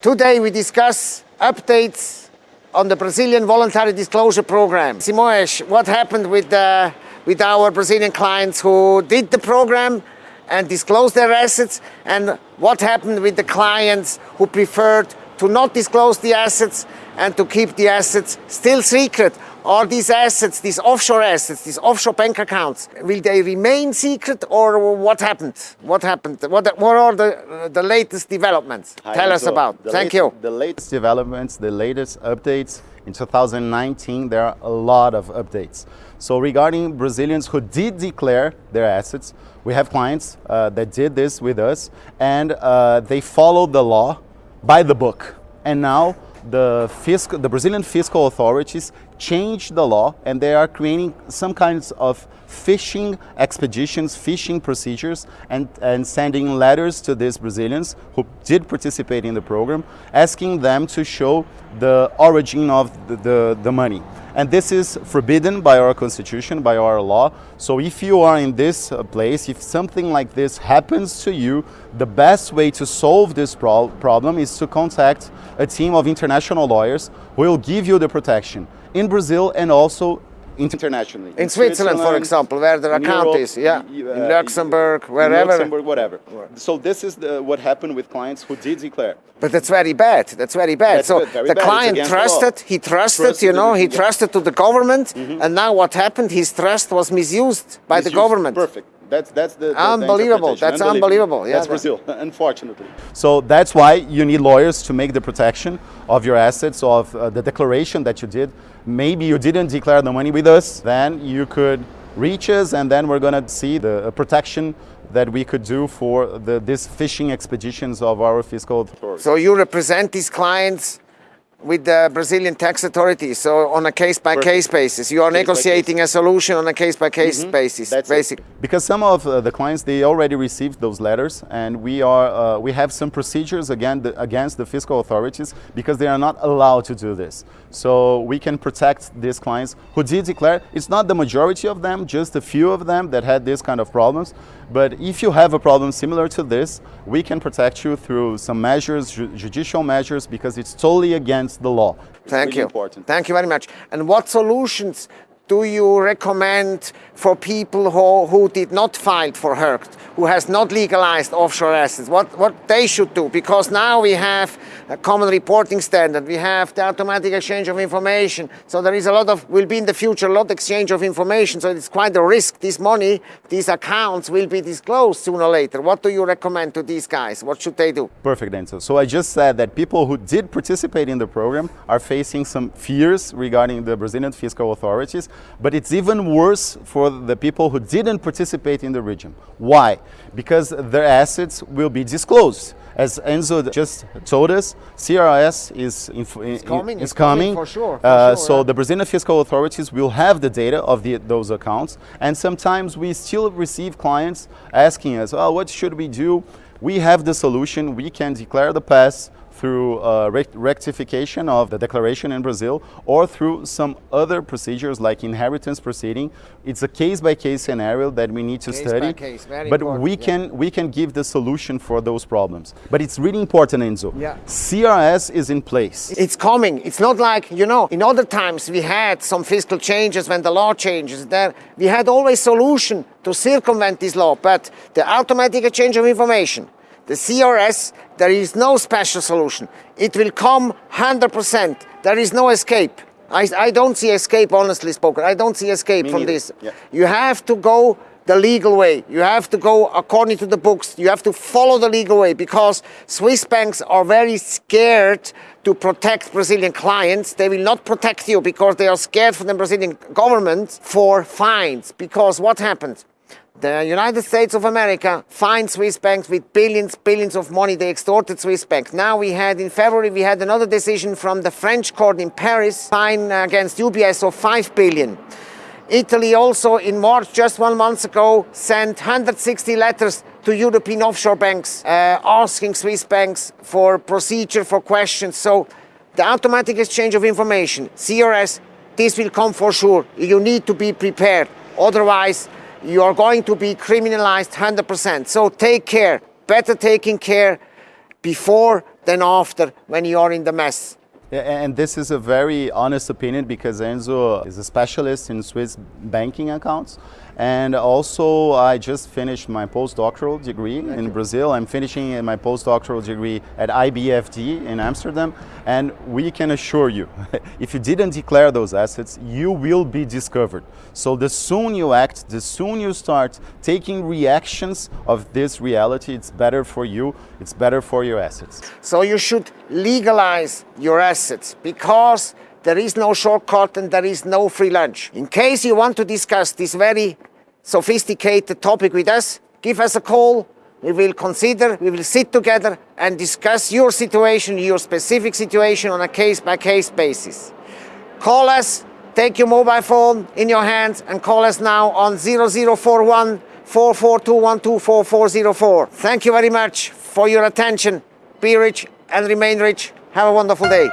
Today we discuss updates on the Brazilian voluntary disclosure program. Simões, what happened with, the, with our Brazilian clients who did the program and disclosed their assets and what happened with the clients who preferred to not disclose the assets and to keep the assets still secret. Are these assets, these offshore assets, these offshore bank accounts, will they remain secret or what happened? What happened? What, what are the, the latest developments? Hi, Tell us so about. Thank late- you. The latest developments, the latest updates. In 2019, there are a lot of updates. So regarding Brazilians who did declare their assets, we have clients uh, that did this with us and uh, they followed the law by the book. And now the, fiscal, the Brazilian fiscal authorities changed the law and they are creating some kinds of fishing expeditions, fishing procedures, and, and sending letters to these Brazilians who did participate in the program, asking them to show the origin of the, the, the money. And this is forbidden by our constitution, by our law. So if you are in this uh, place, if something like this happens to you, the best way to solve this pro problem is to contact a team of international lawyers who will give you the protection in Brazil and also internationally. In Switzerland, for example, where there are Europe, is, yeah. In uh, Luxembourg, in wherever. Luxembourg, whatever. So this is the, what happened with clients who did declare. But that's very bad. That's very bad. That's so very the bad. Client against the trusted, he trusted, Trusted you know, he yeah. trusted to the government, and now what happened? His trust was misused by the government. Perfect. That's that's the, the- the Unbelievable. interpretation. That's unbelievable. Yeah, that's that- Brazil, unfortunately. So that's why you need lawyers to make the protection of your assets, of uh, the declaration that you did. Maybe you didn't declare the money with us, then you could reach us, and then we're gonna see the uh, protection that we could do for the, these fishing expeditions of our fiscal authorities. So you represent these clients with the Brazilian tax authorities. So on a case-by-case basis, you are Case by negotiating a solution on a case-by-case basis. Mm-hmm. That's basic. it. Because some of uh, the clients they already received those letters, and we are uh, we have some procedures again the, against the fiscal authorities because they are not allowed to do this. So we can protect these clients who did declare. It's not the majority of them, just a few of them that had this kind of problems. But if you have a problem similar to this, we can protect you through some measures, ju- judicial measures, because it's totally against the law. Thank really you. Important. Thank you very much. And what solutions do you recommend for people who, who did not file for RERCT, who has not legalized offshore assets? What, what they should do? Because now we have a common reporting standard, we have the automatic exchange of information, so there is a lot of, will be in the future a lot of exchange of information, so it's quite a risk. This money, these accounts will be disclosed sooner or later. What do you recommend to these guys? What should they do? Perfect answer. So I just said that people who did participate in the program are facing some fears regarding the Brazilian fiscal authorities, but it's even worse for the people who didn't participate in the region. Why? Because their assets will be disclosed. As Enzo just told us, CRS is, It's coming, is it's coming coming. for sure, for Uh, sure, so yeah. the Brazilian fiscal authorities will have the data of the, those accounts, and sometimes we still receive clients asking us, "Oh, what should we do?" We have the solution. We can declare the pass through uh, rec- rectification of the declaration in Brazil, or through some other procedures like inheritance proceeding. It's a case-by-case scenario that we need to Case study. case, but we yeah. can we can give the solution for those problems. But it's really important, Enzo. Yeah. CRS is in place. It's coming. It's not like, you know, in other times we had some fiscal changes when the law changes. There we had always solution to circumvent this law, but the automatic exchange of information, the CRS, there is no special solution. It will come 100%. There is no escape. I, I don't see escape, honestly spoken. I don't see escape Me from neither. this. Yeah. You have to go the legal way. You have to go according to the books. You have to follow the legal way because Swiss banks are very scared to protect Brazilian clients. They will not protect you because they are scared from the Brazilian government for fines. Because what happened? The United States of America fined Swiss banks with billions, billions of money. They extorted Swiss banks. Now we had, in February, we had another decision from the French court in Paris, fine against UBS of 5 billion. Italy also in March, just one month ago, sent 160 letters to European offshore banks uh, asking Swiss banks for procedure, for questions. So the automatic exchange of information, CRS, this will come for sure. You need to be prepared. Otherwise, you are going to be criminalized 100%. So take care, better taking care before than after when you are in the mess. And this is a very honest opinion because Enzo is a specialist in Swiss banking accounts. And also, I just finished my postdoctoral degree in Brazil. I'm finishing my postdoctoral degree at IBFD in Amsterdam. And we can assure you, if you didn't declare those assets, you will be discovered. So the soon you act, the soon you start taking reactions of this reality, it's better for you, it's better for your assets. So you should legalize your assets because there is no shortcut and there is no free lunch. In case you want to discuss this very sophisticated topic with us, give us a call. We will consider, we will sit together and discuss your situation, your specific situation on a case by case basis. Call us, take your mobile phone in your hands and call us now on 0041 44212444. Thank you very much for your attention. Be rich and remain rich. Have a wonderful day.